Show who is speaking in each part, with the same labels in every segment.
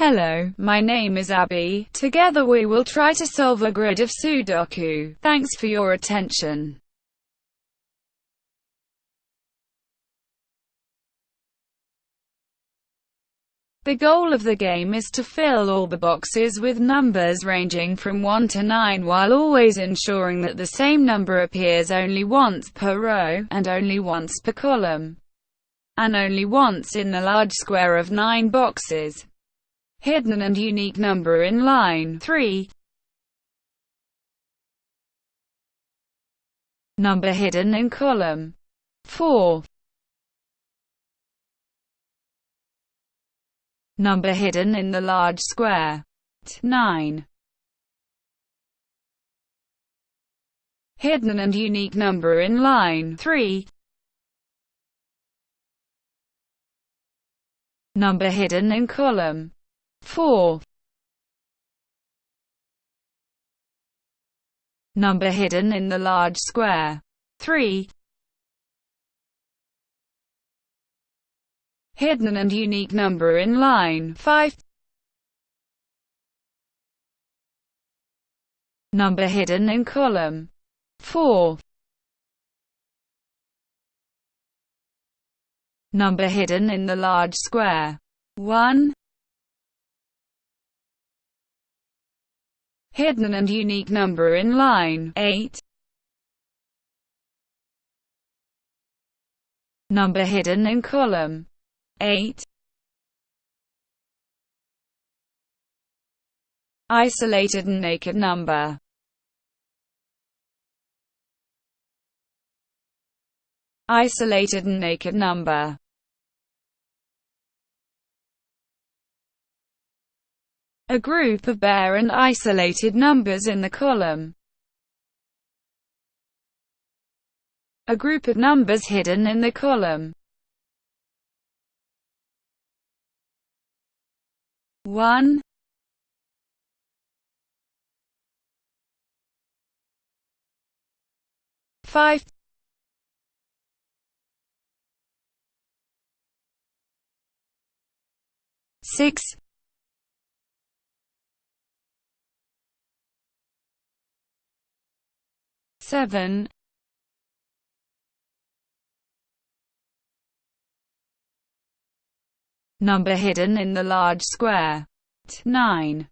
Speaker 1: Hello, my name is Abby. Together we will try to solve a grid of Sudoku. Thanks for your attention. The goal of the game is to fill all the boxes with numbers ranging from 1 to 9 while always ensuring that the same number appears only once per row, and only once per column, and only once in the large square of 9 boxes. Hidden and unique number in line 3. Number hidden in column 4. Number hidden in the large square. 9. Hidden and unique number in line 3. Number hidden in column 4. Number hidden in the large square 3. hidden and unique number in line 5. Number hidden in column 4. Number hidden in the large square 1. Hidden and unique number in line. 8. Number hidden in column. 8 Isolated and naked number. Isolated and naked number A group of bare and isolated numbers in the column. A group of numbers hidden in the column. one five six seven number hidden in the large square. 9.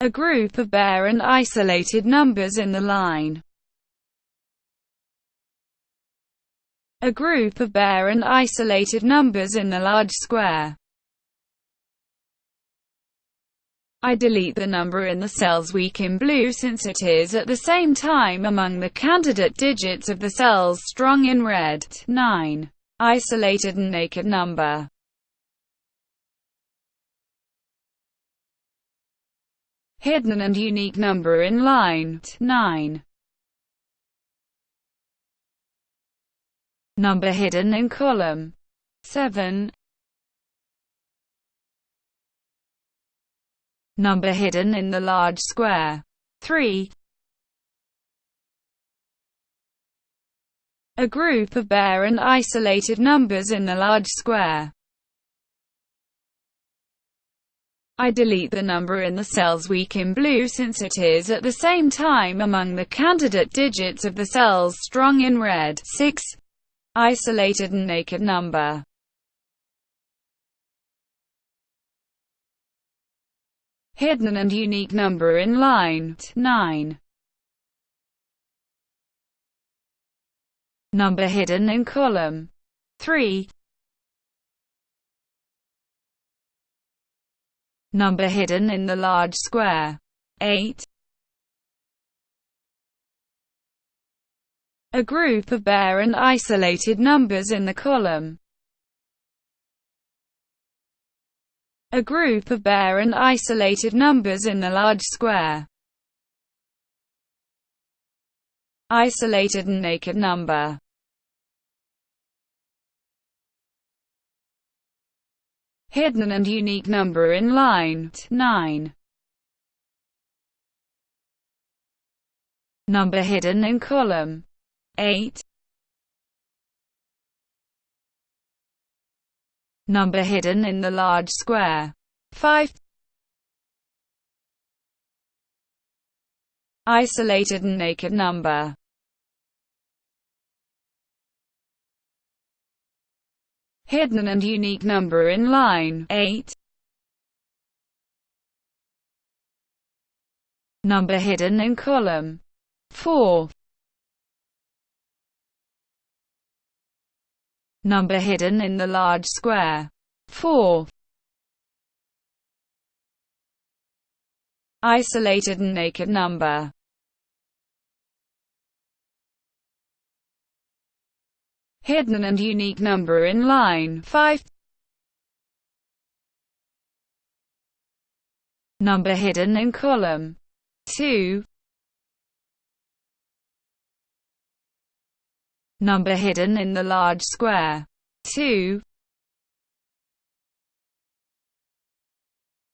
Speaker 1: A group of bare and isolated numbers in the line. A group of bare and isolated numbers in the large square. I delete the number in the cells weak in blue since it is at the same time among the candidate digits of the cells strong in red. 9 isolated and naked number. Hidden and unique number in line 9. Number hidden in column 7. Number hidden in the large square 3. a group of bare and isolated numbers in the large square. I delete the number in the cells weak in blue since it is at the same time among the candidate digits of the cells strong in red. 6. Isolated and naked number. Hidden and unique number in line 9. number hidden in column 3. Number hidden in the large square 8. A group of bare and isolated numbers in the column. A group of bare and isolated numbers in the large square. isolated and naked number. Hidden and unique number in line 9. Number hidden in column 8. Number hidden in the large square. 5 Isolated and naked number. Hidden and unique number in line 8. Number hidden in column 4. Number hidden in the large square 4. Isolated and naked number hidden and unique number in line 5. Number hidden in column 2. Number hidden in the large square 2.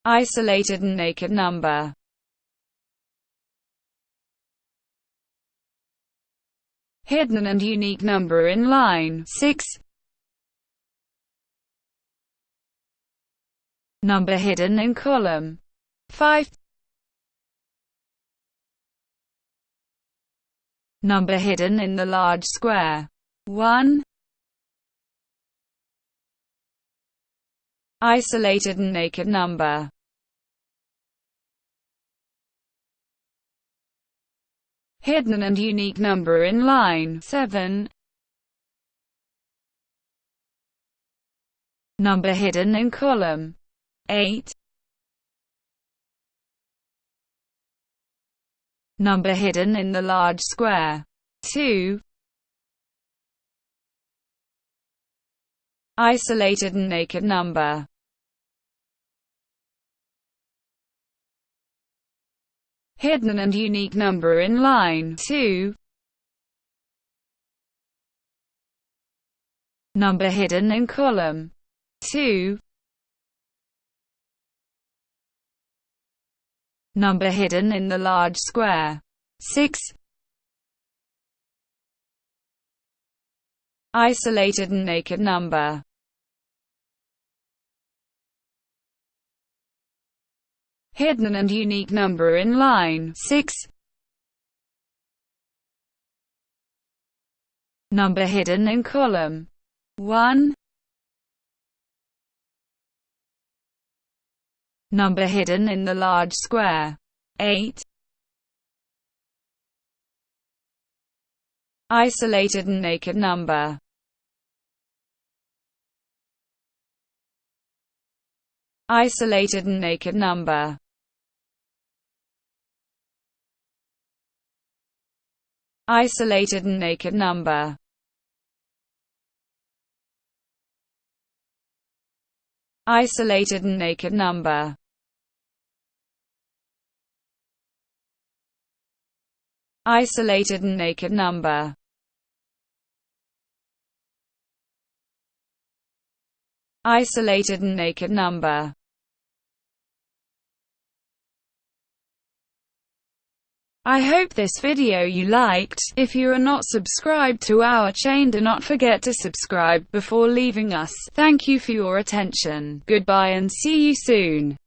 Speaker 1: Isolated and naked number hidden and unique number in line 6. Number hidden in column 5. Number hidden in the large square 1. Isolated and naked number hidden and unique number in line 7. Number hidden in column 8. Number hidden in the large square 2. Isolated and naked number hidden and unique number in line 2. Number hidden in column 2. Number hidden in the large square 6. Isolated and naked number hidden and unique number in line 6. Number hidden in column 1. Number hidden in the large square 8. Isolated and naked number Isolated and naked number isolated and naked number. Isolated and naked number. Isolated and naked number. Isolated and naked number. I hope this video you liked. If you are not subscribed to our chain do not forget to subscribe before leaving us. Thank you for your attention. Goodbye and see you soon.